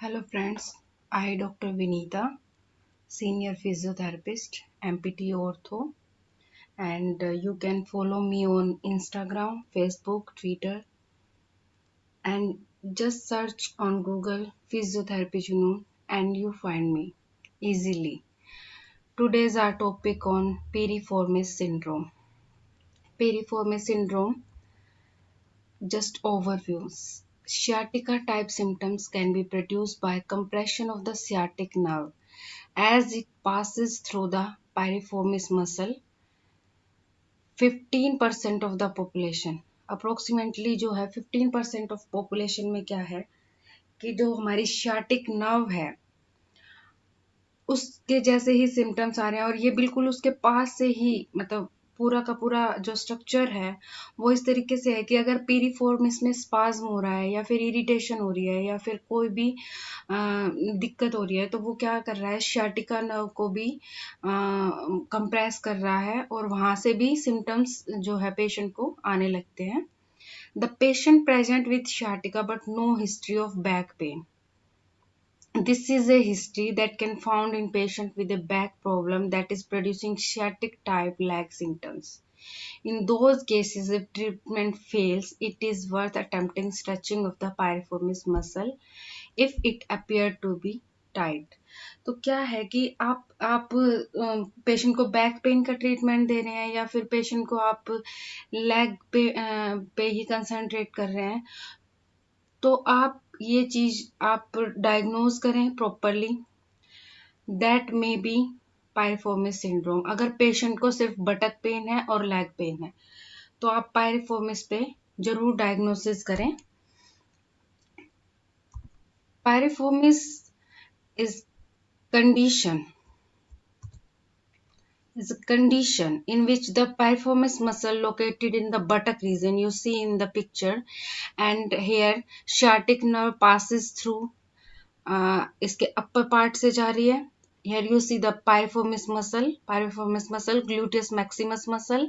Hello friends, I Dr. Vinita, senior physiotherapist, MPT Ortho, and uh, you can follow me on Instagram, Facebook, Twitter, and just search on Google Physiotherapy Junoon and you find me easily. Today's our topic on piriformis syndrome. Piriformis syndrome just overviews. Sciatica type symptoms can be produced by compression of the sciatic nerve as it passes through the piriformis muscle. 15% of the population approximately जो है 15% of population में क्या है कि जो हमारी शाटिक nerve है उसके जैसे ही सिम्टम्स आ रहे हैं और ये बिल्कुल उसके पास से ही मतलब पूरा का पूरा जो स्ट्रक्चर है, वो इस तरीके से है कि अगर पीरीफॉर्म इसमें स्पाज्म हो रहा है या फिर इरिटेशन हो रही है या फिर कोई भी दिक्कत हो रही है तो वो क्या कर रहा है शाटिका नर्व को भी कंप्रेस कर रहा है और वहाँ से भी सिम्टम्स जो है पेशेंट को आने लगते हैं। The patient present with sciatica but no history of back pain This is a history that can found in patient with a back problem that is producing sciatic type leg symptoms. In those cases, if treatment fails, it is worth attempting stretching of the piriformis muscle if it appear to be tight तो क्या है कि आप आप patient को back pain का treatment दे रहे हैं या फिर पेशेंट को आप लेग पे पे ही कंसंट्रेट कर रहे हैं तो आप ये चीज़ आप डायग्नोज करें properly that may be piriformis syndrome अगर पेशेंट को सिर्फ़ बटक पेन है और लेग पेन है तो आप पायरफॉर्मिस पे ज़रूर डायग्नोसिस करें। Piriformis is condition is a condition in which the piriformis muscle located in the buttock region you see in the picture and here sciatic nerve passes through uh, इसके upper part से जा रही है here you see the piriformis muscle piriformis muscle gluteus maximus muscle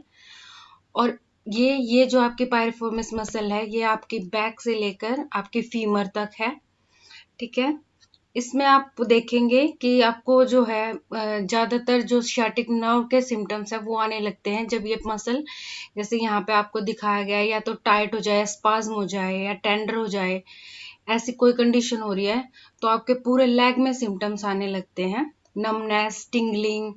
और ये ये जो आपकी पायरिफोर्मिस मसल है ये आपकी बैक से लेकर आपकी फीमर तक है ठीक है इसमें आप देखेंगे कि आपको जो है ज़्यादातर जो शाटिक नर्व के सिम्टम्स है, वो आने लगते हैं जब ये मसल जैसे यहाँ पे आपको दिखाया गया है, या तो टाइट हो जाए स्पाज्म हो जाए, या टेंडर हो जाए, ऐसी कोई कंडीशन हो रही है तो आपके पूरे लेग में सिम्टम्स आने लगते हैं। नमनेस टिंगलिंग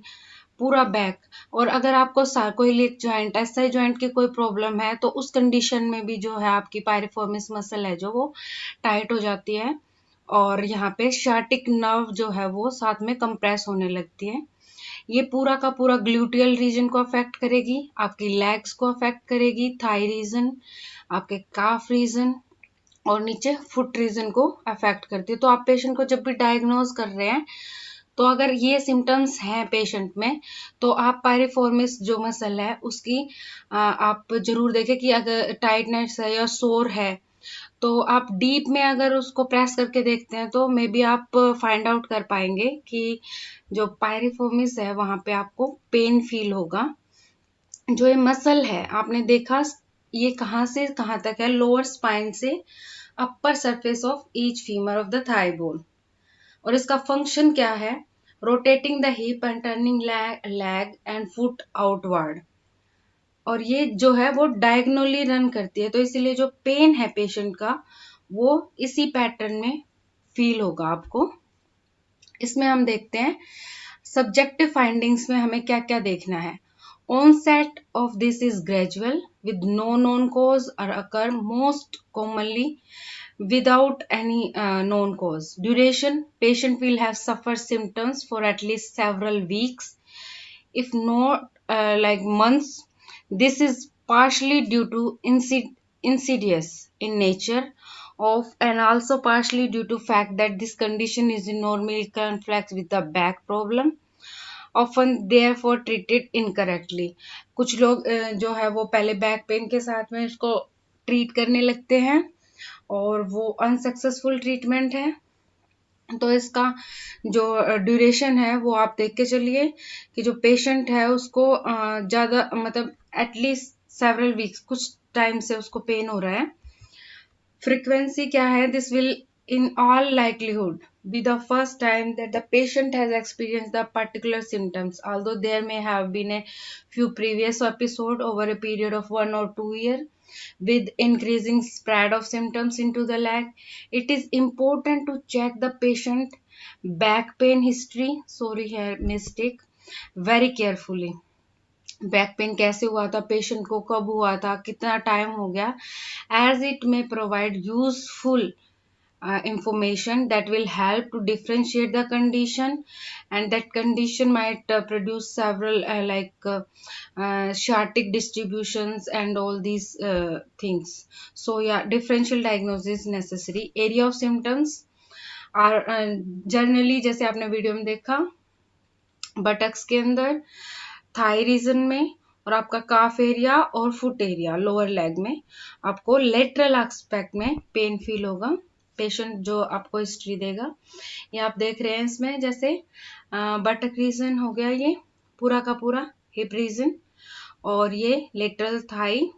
पूरा बैक और अगर आपको सार्कोइलिक ज्वाइंट एसआई ज्वाइंट की कोई प्रॉब्लम है तो उस कंडीशन में भी जो है आपकी पायरिफॉर्मिस मसल है, जो वो टाइट हो जाती है। और यहाँ पे शार्टिक नर्व जो है वो साथ में कंप्रेस होने लगती है। ये पूरा का पूरा ग्लूटियल रीजन को अफेक्ट करेगी, आपकी लेग्स को अफेक्ट करेगी थाई रीजन आपके काफ रीजन और नीचे फुट रीजन को अफेक्ट करती है। तो आप पेशेंट को जब भी डायग्नोज कर रहे हैं तो अगर ये सिम्टम्स हैं पेशेंट में तो आप पायरिफॉर्मिस जो मसल है उसकी आप ज़रूर देखें कि अगर टाइटनेस है या सोर है तो आप डीप में अगर उसको प्रेस करके देखते हैं तो मे बी आप फाइंड आउट कर पाएँगे कि जो पायरिफोमिस है, वहाँ पे आपको पेन फील होगा। जो ये मसल है, आपने देखा ये कहाँ से, कहाँ तक है? लोअर स्पाइन से upper surface of each femur of the thigh bone और इसका फ़ंक्शन क्या है? Rotating the hip and turning leg and foot outward और ये जो है वो डायग्नोली रन करती है तो इसलिए जो पेन है पेशेंट का, वो इसी पैटर्न में फील होगा आपको। इसमें हम देखते हैं सब्जेक्टिव फाइंडिंग्स में हमें क्या क्या देखना है। Onset of this is gradual with no known cause or occur most commonly without any known cause duration patient will have suffer symptoms for at least several weeks if no like months This is partially due to insid insidious in nature of and also partially due to fact that this condition is normally conflicts with the back problem often therefore treated incorrectly कुछ लोग जो है वो पहले back pain के साथ में इसको ट्रीट करने लगते हैं और वो अनसक्सेसफुल ट्रीटमेंट है तो इसका जो ड्यूरेशन है वो आप देख के चलिए कि जो पेशेंट है उसको ज़्यादा मतलब एटलीस्ट सेवरल वीक्स कुछ टाइम से उसको पेन हो रहा है फ्रीक्वेंसी क्या है this will in all likelihood be the first time that the patient has experienced the particular symptoms although there may have been a few previous episode over a period of one or two year with increasing spread of symptoms into the leg it is important to check the patient back pain history sorry here mistake very carefully back pain कैसे हुआ था patient को कब हुआ था कितना time हो गया as it may provide useful information that will help to differentiate the condition and that condition might produce several like sciatic distribution and all these things so या differential diagnosis necessary area of symptoms are generally जैसे आपने video में देखा buttocks के अंदर uh, Thai reason में और आपका काफ एरिया और फुट एरिया लोअर लेग में, आपको लेटरल एक्सपेक्ट में पेन फील होगा पेशेंट जो आपको हिस्ट्री देगा। ये आप देख रहे हैं इसमें जैसे बटक रीजन हो गया ये, पूरा का पूरा हिप रीजन और ये lateral thigh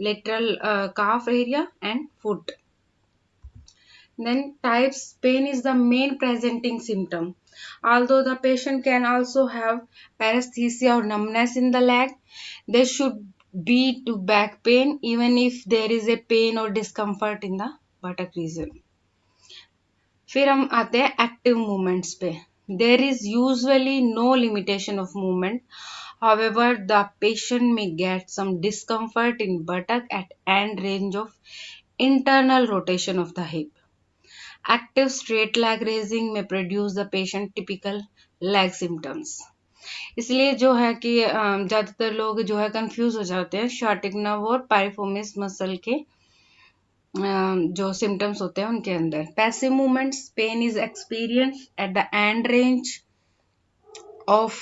lateral calf area and foot then types, pain is the main presenting symptom although the patient can also have paresthesia or numbness in the leg there should be to back pain even if there is a pain or discomfort in the buttock region फिर हम आते हैं active movements पे there is usually no limitation of movement however the patient may get some discomfort in buttock at end range of internal rotation of the hip Active straight leg raising में produce the patient typical leg symptoms इसलिए जो है कि ज़्यादातर लोग जो है confuse हो जाते हैं शॉर्टिक नर्व और पैरिफोमिस मसल के जो सिम्टम्स होते हैं उनके अंदर। Passive movements pain is experience at the end range of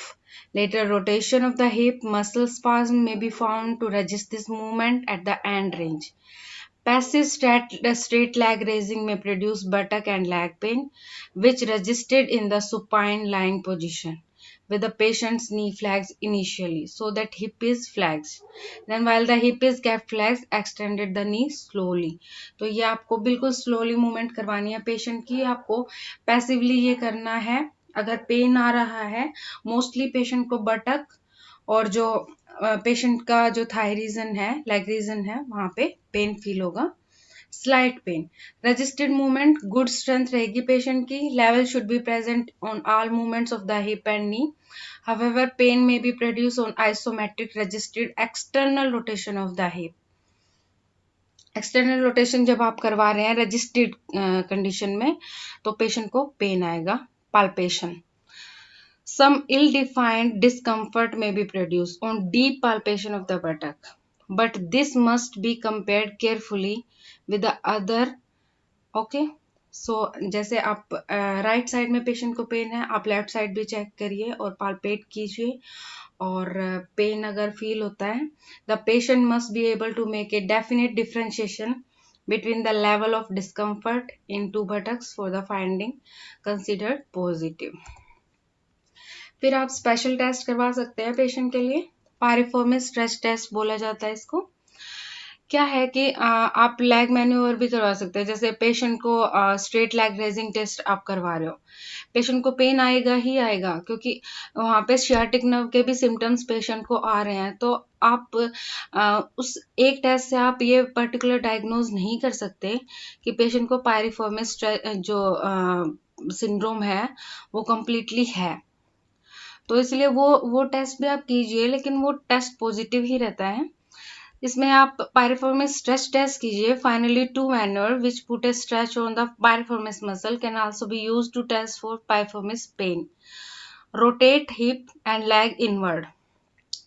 lateral rotation of the hip muscle spasm may be found to resist this movement at the end range passive straight, leg raising may produce buttock and leg pain which resisted in the supine lying position with the patient's knee flags initially so that hip is flexed then while the hip is kept flexed extended the knee slowly तो ये आपको बिल्कुल slowly movement करवानी है patient की आपको passively ये करना है अगर पेन आ रहा है मोस्टली पेशेंट को बटक और जो पेशेंट का जो थाई रीजन है लेग रीजन है, वहाँ पे पेन फील होगा। Slight pain registered movement good strength रहेगी पेशेंट की। Level should be present on all movements of the hip and knee however, pain may be produced on isometric registered external rotation of the hip. External rotation जब आप करवा रहे हैं registered condition में तो patient को pen आएगा। Palpation. Some ill defined discomfort may be produced on deep palpation of the buttock but this must be compared carefully with the other okay so so, जैसे आप राइट uh, साइड में patient को pain है आप left side भी check करिए और palpate कीजिए और पेन uh, अगर फील होता है the patient must be able to make a definite differentiation between the level of discomfort in two buttocks for the finding considered positive फिर आप स्पेशल टेस्ट करवा सकते हैं पेशेंट के लिए। पारिफॉर्मिस स्ट्रेस टेस्ट बोला जाता है इसको। क्या है कि आ, आप लेग मैन्यूवर भी करवा सकते हैं। जैसे पेशेंट को आ, स्ट्रेट लेग रेजिंग टेस्ट आप करवा रहे हो। पेशेंट को पेन आएगा ही आएगा क्योंकि वहाँ पे शियाटिक नर्व के भी सिम्टम्स पेशेंट को आ रहे हैं। तो आप आ, उस एक टेस्ट से आप ये पर्टिकुलर डायग्नोज नहीं कर सकते कि पेशेंट को पायरिफॉर्मिस जो सिंड्रोम है वो कम्प्लीटली है। तो इसलिए वो वो टेस्ट भी आप कीजिए, लेकिन वो टेस्ट पॉजिटिव ही रहता है। इसमें आप पायरिफॉर्मिस स्ट्रेच टेस्ट कीजिए finally to manner which put a stretch on the piriformis muscle can also be use to test for piriformis pain rotate hip and leg inward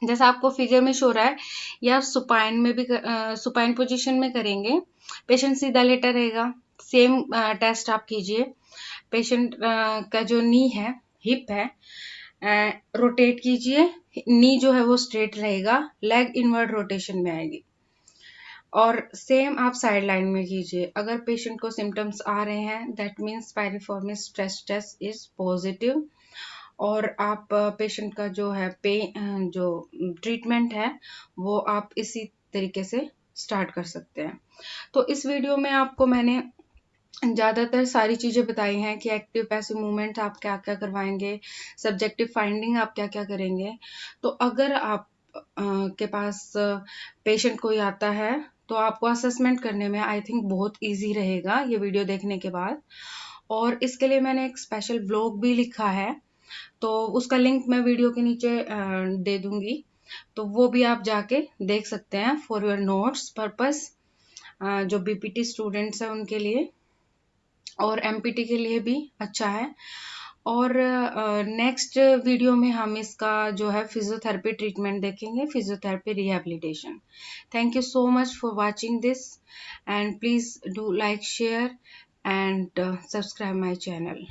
जैसा आपको फिगर में show रहा है, या आप सुपाइन में भी सुपाइन पोजीशन में करेंगे। पेशेंट सीधा लेटर रहेगा। सेम टेस्ट आप कीजिए। पेशेंट का जो नी है हिप है रोटेट कीजिए। नी जो है वो स्ट्रेट रहेगा। लेग इनवर्ड रोटेशन में आएगी। और सेम आप साइड लाइन में कीजिए। अगर पेशेंट को सिम्टम्स आ रहे हैं that means piriformis stress test is positive और आप पेशेंट का जो है पे जो ट्रीटमेंट है, वो आप इसी तरीके से स्टार्ट कर सकते हैं। तो इस वीडियो में आपको मैंने ज़्यादातर सारी चीज़ें बताई हैं कि एक्टिव पैसिव मूवमेंट आप क्या क्या करवाएँगे सब्जेक्टिव फाइंडिंग आप क्या क्या करेंगे। तो अगर आप आ, के पास पेशेंट कोई आता है तो आपको असेसमेंट करने में आई थिंक बहुत इजी रहेगा ये वीडियो देखने के बाद। और इसके लिए मैंने एक स्पेशल ब्लॉग भी लिखा है तो उसका लिंक मैं वीडियो के नीचे दे दूँगी। तो वो भी आप जाके देख सकते हैं फॉर योर नोट्स पर्पस जो बीपीटी स्टूडेंट्स हैं उनके लिए। और एमपीटी के लिए भी अच्छा है। और नेक्स्ट वीडियो में हम इसका जो है फिजियोथेरेपी ट्रीटमेंट देखेंगे physiotherapy rehabilitation thank you so much for watching this and please do like share and subscribe my channel